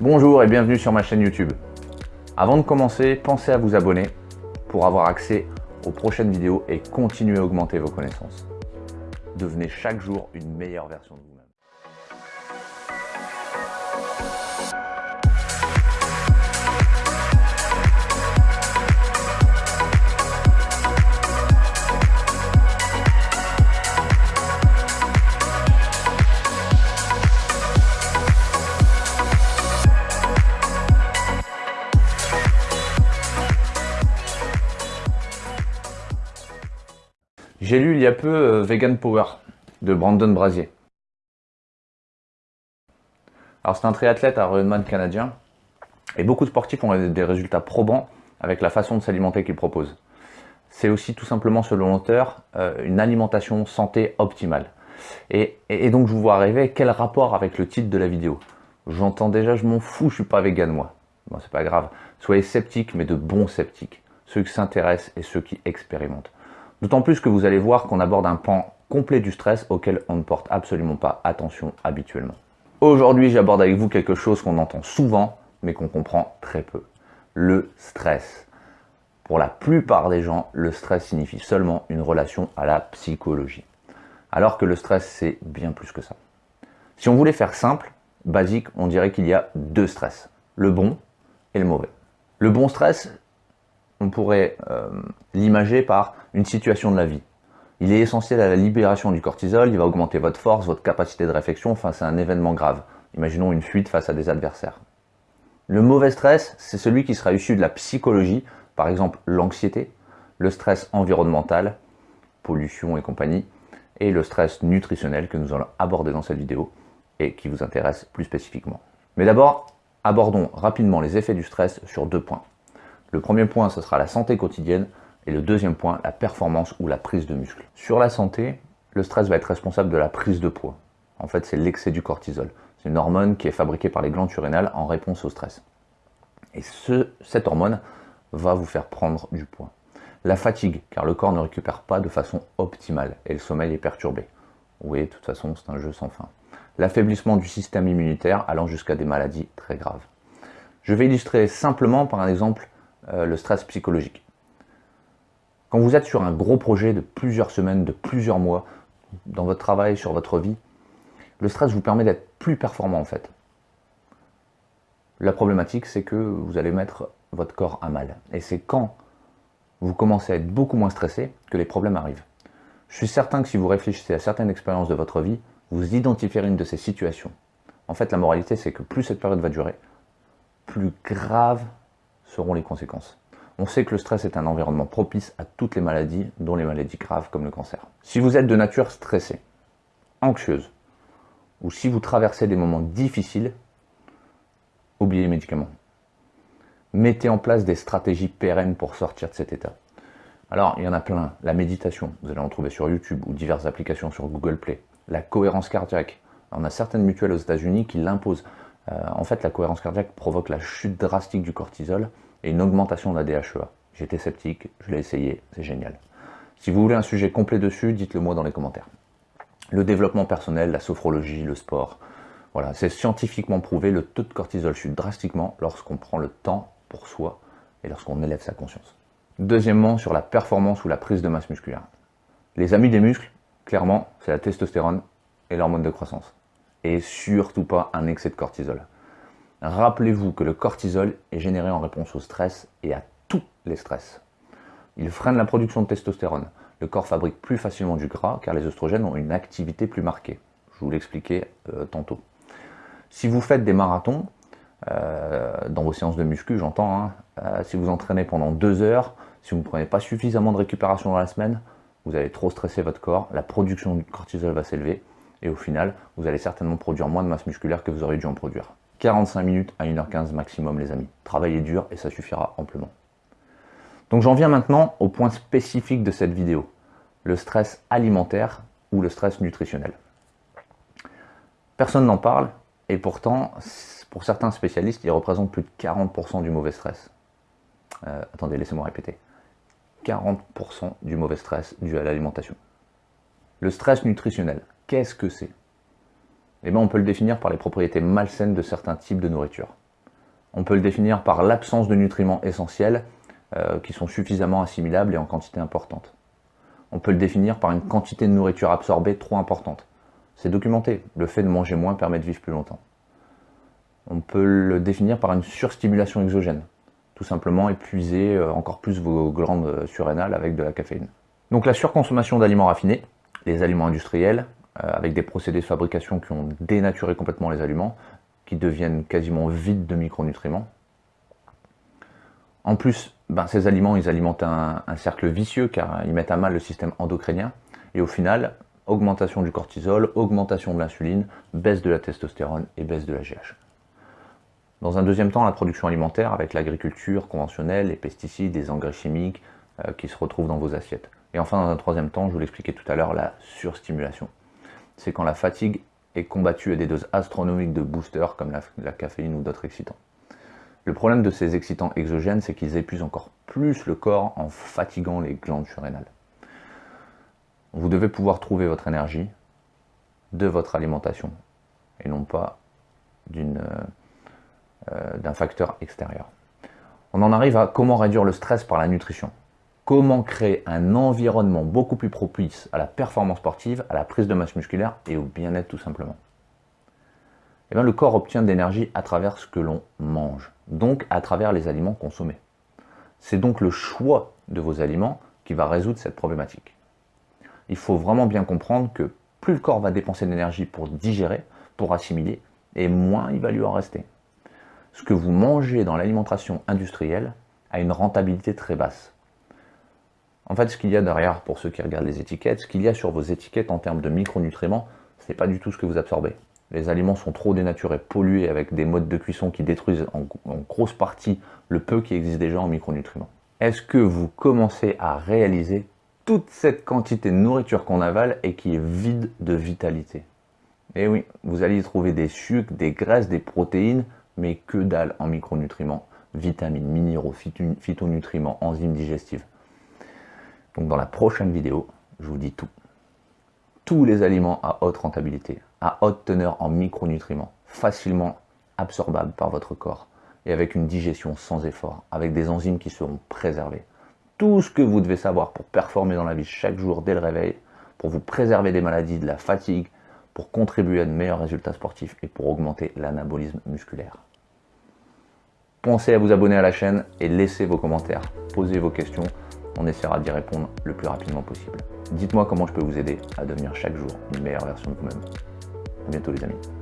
Bonjour et bienvenue sur ma chaîne YouTube. Avant de commencer, pensez à vous abonner pour avoir accès aux prochaines vidéos et continuer à augmenter vos connaissances. Devenez chaque jour une meilleure version de vous. J'ai lu il y a peu euh, Vegan Power de Brandon Brasier. Alors c'est un triathlète à Ironman canadien et beaucoup de sportifs ont des résultats probants avec la façon de s'alimenter qu'il propose. C'est aussi tout simplement selon l'auteur euh, une alimentation santé optimale. Et, donc je vous vois arriver, quel rapport avec le titre de la vidéo? J'entends déjà, je m'en fous, je suis pas vegan moi. Bon, c'est pas grave. Soyez sceptiques, mais de bons sceptiques. Ceux qui s'intéressent et ceux qui expérimentent. D'autant plus que vous allez voir qu'on aborde un pan complet du stress auquel on ne porte absolument pas attention habituellement. Aujourd'hui, j'aborde avec vous quelque chose qu'on entend souvent, mais qu'on comprend très peu. Le stress. Pour la plupart des gens, le stress signifie seulement une relation à la psychologie. Alors que le stress, c'est bien plus que ça. Si on voulait faire simple, basique, on dirait qu'il y a deux stress. Le bon et le mauvais. Le bon stress, on pourrait euh, l'imager par une situation de la vie. Il est essentiel à la libération du cortisol, il va augmenter votre force, votre capacité de réflexion face à un événement grave. Imaginons une fuite face à des adversaires. Le mauvais stress, c'est celui qui sera issu de la psychologie, par exemple l'anxiété, le stress environnemental, pollution et compagnie, et le stress nutritionnel que nous allons aborder dans cette vidéo et qui vous intéresse plus spécifiquement. Mais d'abord, abordons rapidement les effets du stress sur deux points. Le premier point, ce sera la santé quotidienne, et le deuxième point, la performance ou la prise de muscle. Sur la santé, le stress va être responsable de la prise de poids. En fait, c'est l'excès du cortisol. C'est une hormone qui est fabriquée par les glandes surrénales en réponse au stress. Et ce, cette hormone va vous faire prendre du poids. La fatigue, car le corps ne récupère pas de façon optimale et le sommeil est perturbé. Oui, de toute façon, c'est un jeu sans fin. L'affaiblissement du système immunitaire allant jusqu'à des maladies très graves. Je vais illustrer simplement par un exemple euh, le stress psychologique. Quand vous êtes sur un gros projet de plusieurs semaines, de plusieurs mois, dans votre travail, sur votre vie, le stress vous permet d'être plus performant en fait. La problématique, c'est que vous allez mettre votre corps à mal. Et c'est quand vous commencez à être beaucoup moins stressé que les problèmes arrivent. Je suis certain que si vous réfléchissez à certaines expériences de votre vie, vous identifierez une de ces situations. En fait, la moralité, c'est que plus cette période va durer, plus grave seront les conséquences. On sait que le stress est un environnement propice à toutes les maladies, dont les maladies graves comme le cancer. Si vous êtes de nature stressée, anxieuse, ou si vous traversez des moments difficiles, oubliez les médicaments. Mettez en place des stratégies pérennes pour sortir de cet état. Alors, il y en a plein. La méditation, vous allez en trouver sur YouTube ou diverses applications sur Google Play. La cohérence cardiaque. On a certaines mutuelles aux États-Unis qui l'imposent. Euh, en fait, la cohérence cardiaque provoque la chute drastique du cortisol et une augmentation de la DHEA. J'étais sceptique, je l'ai essayé, c'est génial. Si vous voulez un sujet complet dessus, dites-le moi dans les commentaires. Le développement personnel, la sophrologie, le sport, voilà, c'est scientifiquement prouvé, le taux de cortisol chute drastiquement lorsqu'on prend le temps pour soi et lorsqu'on élève sa conscience. Deuxièmement, sur la performance ou la prise de masse musculaire. Les amis des muscles, clairement, c'est la testostérone et l'hormone de croissance et surtout pas un excès de cortisol. Rappelez-vous que le cortisol est généré en réponse au stress et à tous les stress. Il freine la production de testostérone. Le corps fabrique plus facilement du gras car les oestrogènes ont une activité plus marquée. Je vous l'expliquais euh, tantôt. Si vous faites des marathons, euh, dans vos séances de muscu, j'entends, hein, euh, si vous entraînez pendant deux heures, si vous ne prenez pas suffisamment de récupération dans la semaine, vous allez trop stresser votre corps, la production de cortisol va s'élever, et au final, vous allez certainement produire moins de masse musculaire que vous auriez dû en produire. 45 minutes à 1h15 maximum les amis. Travaillez dur et ça suffira amplement. Donc j'en viens maintenant au point spécifique de cette vidéo, le stress alimentaire ou le stress nutritionnel. Personne n'en parle et pourtant, pour certains spécialistes, il représente plus de 40% du mauvais stress. Euh, attendez, laissez-moi répéter. 40% du mauvais stress dû à l'alimentation. Le stress nutritionnel, Qu'est-ce que c'est? Eh bien, on peut le définir par les propriétés malsaines de certains types de nourriture. On peut le définir par l'absence de nutriments essentiels euh, qui sont suffisamment assimilables et en quantité importante. On peut le définir par une quantité de nourriture absorbée trop importante. C'est documenté, le fait de manger moins permet de vivre plus longtemps. On peut le définir par une surstimulation exogène, tout simplement épuiser euh, encore plus vos glandes surrénales avec de la caféine. Donc la surconsommation d'aliments raffinés, les aliments industriels, avec des procédés de fabrication qui ont dénaturé complètement les aliments, qui deviennent quasiment vides de micronutriments. En plus, ben, ces aliments, ils alimentent un, cercle vicieux car ils mettent à mal le système endocrinien. Et au final, augmentation du cortisol, augmentation de l'insuline, baisse de la testostérone et baisse de la GH. Dans un deuxième temps, la production alimentaire avec l'agriculture conventionnelle, les pesticides, les engrais chimiques euh, qui se retrouvent dans vos assiettes. Et enfin, dans un troisième temps, je vous l'expliquais tout à l'heure, la surstimulation. C'est quand la fatigue est combattue à des doses astronomiques de boosters comme la, caféine ou d'autres excitants. Le problème de ces excitants exogènes, c'est qu'ils épuisent encore plus le corps en fatiguant les glandes surrénales. Vous devez pouvoir trouver votre énergie de votre alimentation et non pas euh, euh, d'un facteur extérieur. On en arrive à comment réduire le stress par la nutrition. Comment créer un environnement beaucoup plus propice à la performance sportive, à la prise de masse musculaire et au bien-être tout simplement eh bien, Le corps obtient de l'énergie à travers ce que l'on mange, donc à travers les aliments consommés. C'est donc le choix de vos aliments qui va résoudre cette problématique. Il faut vraiment bien comprendre que plus le corps va dépenser de l'énergie pour digérer, pour assimiler, et moins il va lui en rester. Ce que vous mangez dans l'alimentation industrielle a une rentabilité très basse. En fait, ce qu'il y a derrière, pour ceux qui regardent les étiquettes, ce qu'il y a sur vos étiquettes en termes de micronutriments, ce n'est pas du tout ce que vous absorbez. Les aliments sont trop dénaturés, pollués avec des modes de cuisson qui détruisent en, grosse partie le peu qui existe déjà en micronutriments. Est-ce que vous commencez à réaliser toute cette quantité de nourriture qu'on avale et qui est vide de vitalité? Eh oui, vous allez y trouver des sucres, des graisses, des protéines, mais que dalle en micronutriments, vitamines, minéraux, phytonutriments, enzymes digestives. Donc dans la prochaine vidéo, je vous dis tout. Tous les aliments à haute rentabilité, à haute teneur en micronutriments, facilement absorbables par votre corps et avec une digestion sans effort, avec des enzymes qui seront préservées. Tout ce que vous devez savoir pour performer dans la vie chaque jour dès le réveil, pour vous préserver des maladies, de la fatigue, pour contribuer à de meilleurs résultats sportifs et pour augmenter l'anabolisme musculaire. Pensez à vous abonner à la chaîne et laissez vos commentaires, posez vos questions on essaiera d'y répondre le plus rapidement possible. Dites-moi comment je peux vous aider à devenir chaque jour une meilleure version de vous-même. A bientôt les amis.